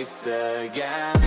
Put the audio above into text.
waste again.